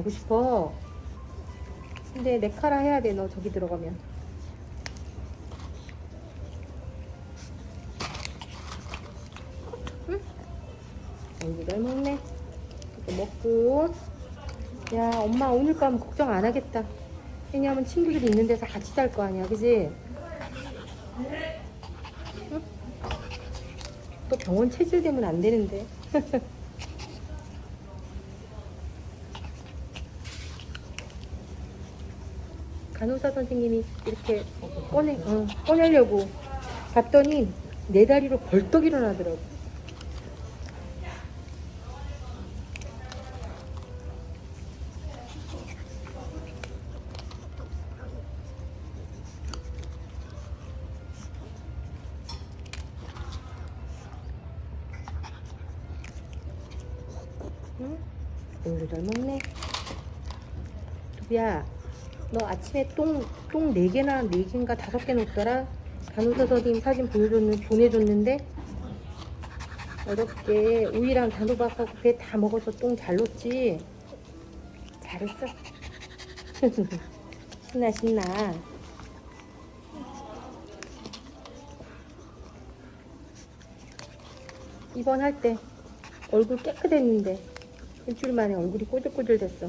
가고 싶어. 근데 내 카라 해야 돼, 너 저기 들어가면. 응? 잘 먹네. 이거 먹고. 야, 엄마 오늘 밤 걱정 안 하겠다. 왜냐면 친구들이 있는 데서 같이 잘 거 아니야, 그지? 응? 또 병원 체질 되면 안 되는데. 간호사 선생님이 이렇게 꺼내, 어, 꺼내려고 봤더니 내 다리로 벌떡 일어나더라고. 응? 오늘 잘 먹네. 두비야, 너 아침에 똥, 똥 4개나 4개인가 5개 놓더라? 간호사 선생님 사진 보여줬는, 보내줬는데, 어렵게 우유랑 단호박하고 배 다 먹어서 똥 잘 놓지? 잘했어. 신나, 신나. 입원할 때 얼굴 깨끗했는데 일주일 만에 얼굴이 꼬들꼬들 됐어.